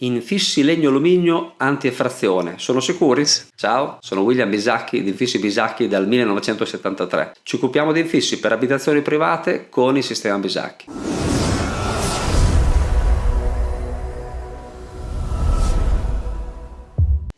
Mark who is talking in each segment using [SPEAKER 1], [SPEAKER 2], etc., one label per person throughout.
[SPEAKER 1] Infissi legno alluminio anti-effrazione, sono sicuri? Ciao, sono William Bisacchi di Infissi Bisacchi dal 1973. Ci occupiamo di infissi per abitazioni private con il sistema Bisacchi.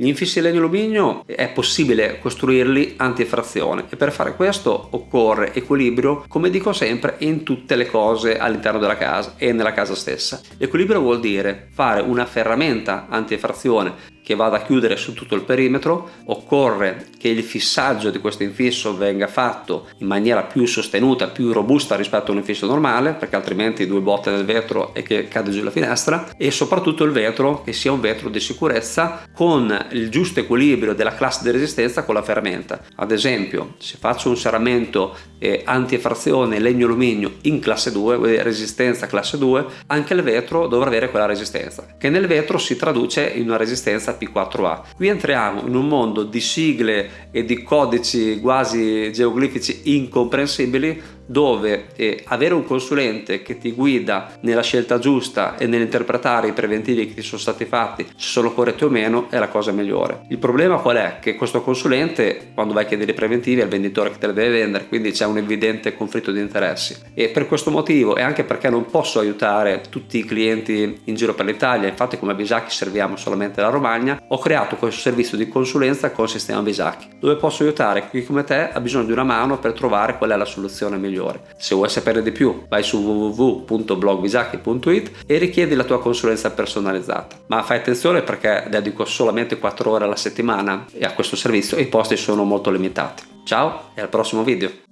[SPEAKER 1] Gli infissi in legno alluminio è possibile costruirli anti-effrazione e per fare questo occorre equilibrio, come dico sempre, in tutte le cose all'interno della casa e nella casa stessa. Equilibrio vuol dire fare una ferramenta anti-effrazione che vada a chiudere su tutto il perimetro, occorre che il fissaggio di questo infisso venga fatto in maniera più sostenuta, più robusta rispetto a un infisso normale, perché altrimenti due botte nel vetro e che cade giù la finestra, e soprattutto il vetro che sia un vetro di sicurezza con il giusto equilibrio della classe di resistenza con la ferramenta. Ad esempio, se faccio un serramento eh, anti-effrazione legno-alluminio in classe 2, resistenza classe 2, anche il vetro dovrà avere quella resistenza, che nel vetro si traduce in una resistenza P4A. Qui entriamo in un mondo di sigle e di codici quasi geoglifici incomprensibili dove eh, avere un consulente che ti guida nella scelta giusta e nell'interpretare i preventivi che ti sono stati fatti, se sono corretti o meno, è la cosa migliore. Il problema qual è? Che questo consulente, quando vai a chiedere i preventivi, è il venditore che te li deve vendere, quindi c'è un evidente conflitto di interessi. E per questo motivo, e anche perché non posso aiutare tutti i clienti in giro per l'Italia, infatti come Bisacchi serviamo solamente la Romagna, ho creato questo servizio di consulenza con il sistema Bisacchi, dove posso aiutare chi come te ha bisogno di una mano per trovare qual è la soluzione migliore migliore. Se vuoi sapere di più vai su www.blogbisacchi.it e richiedi la tua consulenza personalizzata. Ma fai attenzione perché dedico solamente 4 ore alla settimana a questo servizio e i posti sono molto limitati. Ciao e al prossimo video!